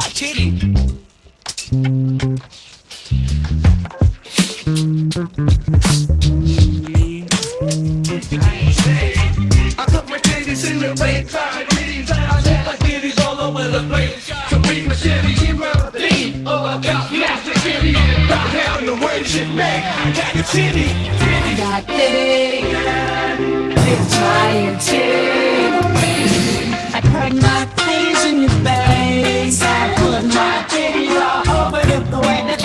got titty. I put my titties in the rain, trying titties. I got my titties all over the place. So bring my titties in my lean. Oh, I got massive titties. Rock down the way shit. I got a titty, titty. got titty, giant titty.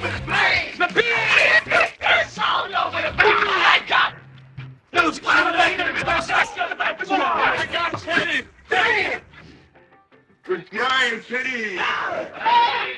over the place. The beat. It's all over the place. I got. Those clown ladies. I got titties. Titties. Good titties. Hey!